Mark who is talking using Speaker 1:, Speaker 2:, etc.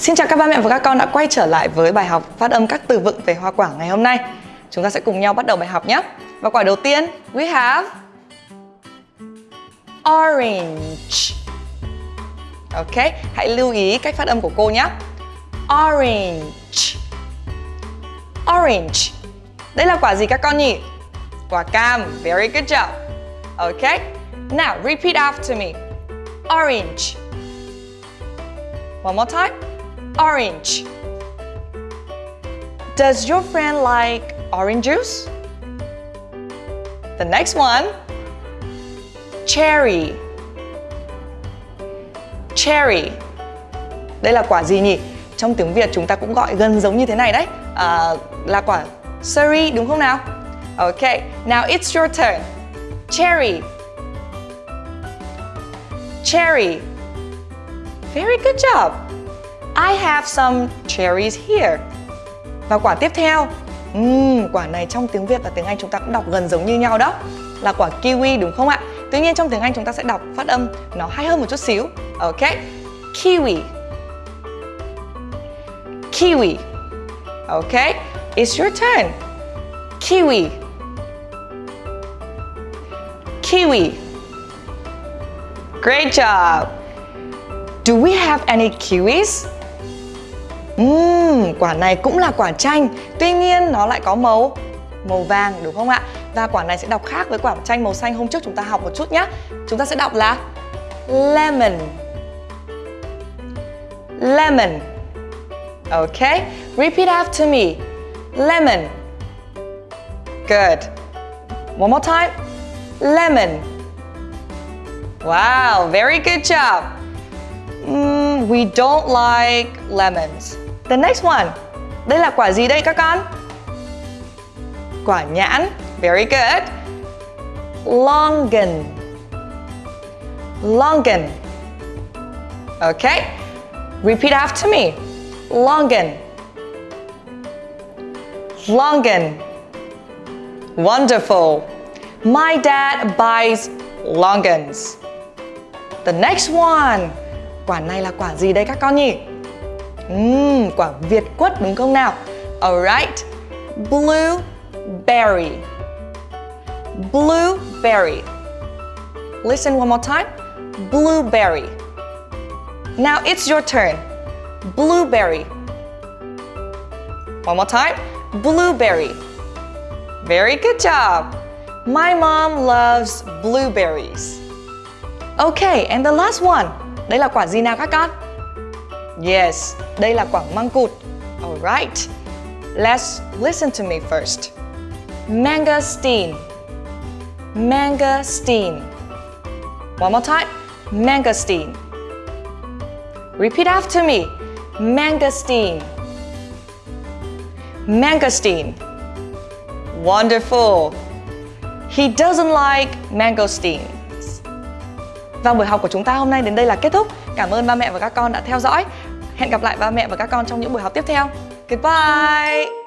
Speaker 1: Xin chào các ba mẹ và các con đã quay trở lại với bài học phát âm các từ vựng về hoa quả ngày hôm nay. Chúng ta sẽ cùng nhau bắt đầu bài học nhé. Và quả đầu tiên, we have orange. Ok, hãy lưu ý cách phát âm của cô nhé. Orange. Orange. Đây là quả gì các con nhỉ? Quả cam. Very good job. Ok. Now, repeat after me. Orange. One more time. Orange. Does your friend like orange juice? The next one. Cherry. Cherry. Đây là quả gì nhỉ? Trong tiếng Việt chúng ta cũng gọi gần giống như thế này đấy. À, là quả cherry đúng không nào? Okay, now it's your turn. Cherry. Cherry. Very good job. I have some cherries here. Và quả tiếp theo. um, quả này trong tiếng Việt và tiếng Anh chúng ta cũng đọc gần giống như nhau đó. Là quả kiwi đúng không ạ? Tuy nhiên trong tiếng Anh chúng ta sẽ đọc phát âm nó hay hơn một chút xíu. Ok. Kiwi. Kiwi. Ok. It's your turn. Kiwi. Kiwi. Great job. Do we have any kiwis? Uhm, quả này cũng là quả chanh Tuy nhiên nó lại có màu màu vàng đúng không ạ? Và quả này sẽ đọc khác với quả chanh màu xanh hôm trước chúng ta học một chút nhé Chúng ta sẽ đọc là lemon. Lemon. Ok, repeat after me. Lemon. Good. One more time. Lemon. Wow, very good job. Mm, We don't like lemons. The next one. Đây là quả gì đây các con? Quả nhãn. Very good. Longan. Longan. Okay Repeat after me. Longan. Longan. Wonderful. My dad buys longans. The next one. Quả này là quả gì đây các con nhỉ? Uhm, quả Việt quất đúng không nào? Alright. Blueberry. Blueberry. Listen one more time. Blueberry. Now it's your turn. Blueberry. One more time. Blueberry. Very good job. My mom loves blueberries. Okay, and the last one. Đây là quả gì nào các con? Yes, đây là quả măng cụt Alright Let's listen to me first. Mangosteen Mangosteen One more time. Mangosteen Repeat after me. Mangosteen Mangosteen Wonderful. He doesn't like mangosteens Và vâng, buổi học của chúng ta hôm nay đến đây là kết thúc. Cảm ơn ba mẹ và các con đã theo dõi. Hẹn gặp lại ba mẹ và các con trong những buổi học tiếp theo. Goodbye!